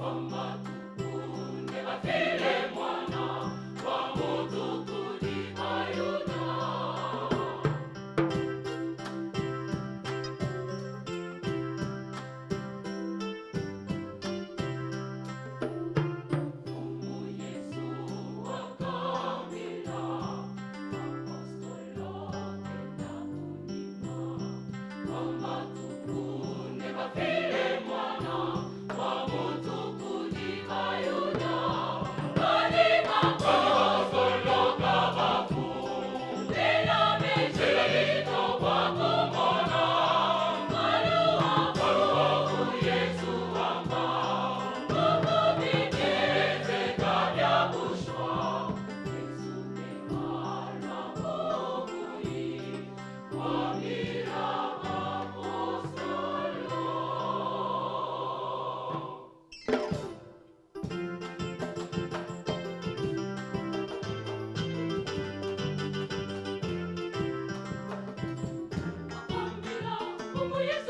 Mama. Praise mulheres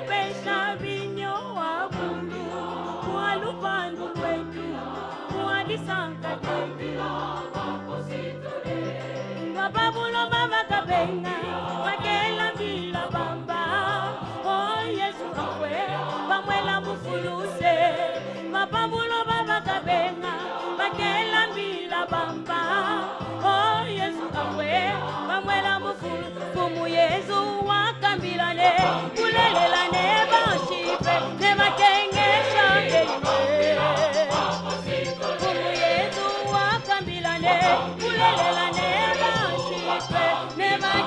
bamupesha vinyo wa bululu wa lupandu Never, la never, never, never,